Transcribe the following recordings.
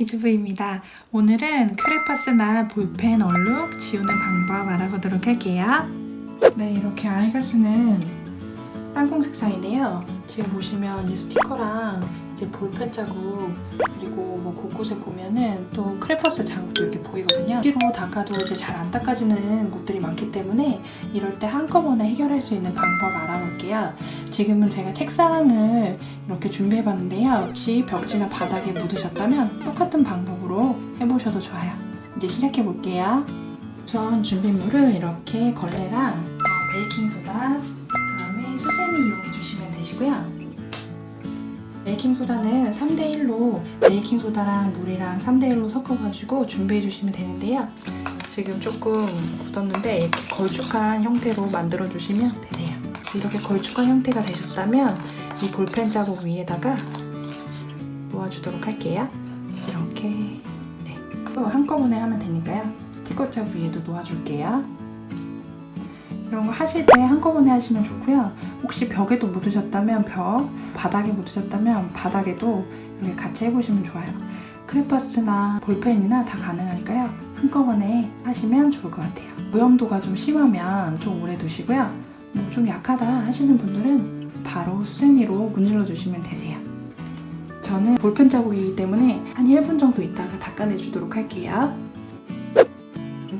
기즈부입니다. 오늘은 크레파스나 볼펜 얼룩 지우는 방법 알아보도록 할게요. 네, 이렇게 아이가 쓰는 땅콩 색상인데요. 지금 보시면 이 스티커랑 이제 볼펜 자국 그리고 뭐 곳곳에 보면은 또 크레파스 자국도 이렇게 보이거든요. 피로 닦아도 이제 잘 안 닦아지는 곳들이 많기 때문에 이럴 때 한꺼번에 해결할 수 있는 방법 알아볼게요. 지금은 제가 책상을 이렇게 준비해봤는데요. 혹시 벽지나 바닥에 묻으셨다면 똑같은 방법으로 해보셔도 좋아요. 이제 시작해볼게요. 우선 준비물은 이렇게 걸레랑 어, 베이킹소다, 그 다음에 수세미 이용해 주시면 되시고요. 베이킹소다는 3대1로 베이킹소다랑 물이랑 3대1로 섞어가지고 준비해 주시면 되는데요. 지금 조금 굳었는데 이렇게 걸쭉한 형태로 만들어 주시면 되세요. 이렇게 걸쭉한 형태가 되셨다면 이 볼펜 자국 위에다가 놓아주도록 할게요. 이렇게 네. 또 한꺼번에 하면 되니까요. 자국 위에도 놓아줄게요. 이런 거 하실 때 한꺼번에 하시면 좋고요. 혹시 벽에도 묻으셨다면 벽, 바닥에 묻으셨다면 바닥에도 이렇게 같이 해보시면 좋아요. 크레파스나 볼펜이나 다 가능하니까요. 한꺼번에 하시면 좋을 것 같아요. 오염도가 좀 심하면 좀 오래 두시고요. 뭐좀 약하다 하시는 분들은 바로 수세미로 문질러 주시면 되세요. 저는 볼펜 자국이기 때문에 한 1분 정도 있다가 닦아내 주도록 할게요.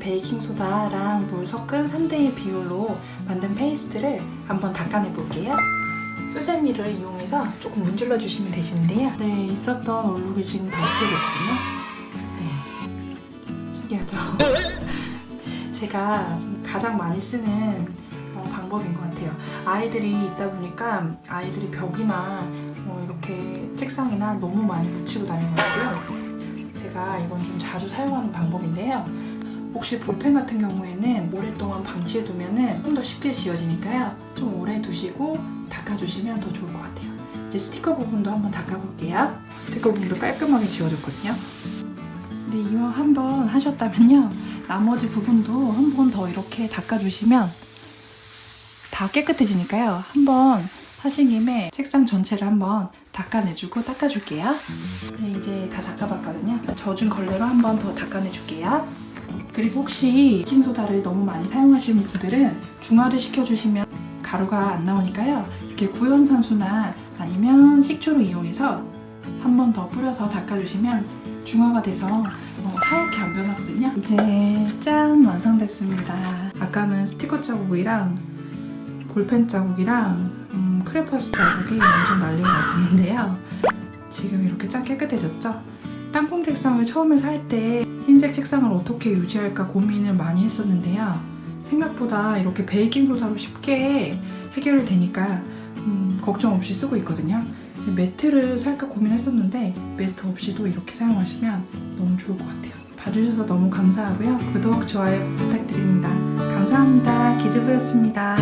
베이킹소다랑 물 섞은 3대1 비율로 만든 페이스트를 한번 닦아내 볼게요. 수세미를 이용해서 조금 문질러 주시면 되시는데요. 네, 있었던 얼룩이 지금 다 없어졌거든요. 네. 신기하죠? 제가 가장 많이 쓰는 어, 방법인 것 같아요. 아이들이 있다 보니까 아이들이 벽이나 뭐 이렇게 책상이나 너무 많이 묻히고 다녀가지고요. 제가 이건 좀 자주 사용하는 방법인데요. 혹시 볼펜 같은 경우에는 오랫동안 방치해두면 좀더 쉽게 지워지니까요. 좀 오래 두시고 닦아주시면 더 좋을 것 같아요. 이제 스티커 부분도 한번 닦아볼게요. 스티커 부분도 깔끔하게 지워졌거든요. 근데 이왕 한번 하셨다면요. 나머지 부분도 한 번 더 이렇게 닦아주시면 다 깨끗해지니까요. 한번 하신 김에 책상 전체를 한번 닦아내주고 닦아줄게요. 네, 이제 다 닦아봤거든요. 젖은 걸레로 한번 더 닦아내줄게요. 그리고 혹시 베이킹소다를 너무 많이 사용하시는 분들은 중화를 시켜주시면 가루가 안 나오니까요. 이렇게 구연산수나 아니면 식초를 이용해서 한 번 더 뿌려서 닦아주시면 중화가 돼서 뭐 하얗게 안 변하거든요. 이제 짠! 완성됐습니다. 아까는 스티커 자국이랑 볼펜 자국이랑 음, 크레파스 자국이 완전 난리가 났었는데요. 지금 이렇게 짠 깨끗해졌죠? 땅콩 책상을 처음에 살 때 흰색 책상을 어떻게 유지할까 고민을 많이 했었는데요. 생각보다 이렇게 베이킹소다로 쉽게 해결이 되니까 음, 걱정 없이 쓰고 있거든요. 매트를 살까 고민했었는데 매트 없이도 이렇게 사용하시면 너무 좋을 것 같아요. 봐주셔서 너무 감사하고요. 구독, 좋아요 부탁드립니다. 감사합니다. 기즈부였습니다.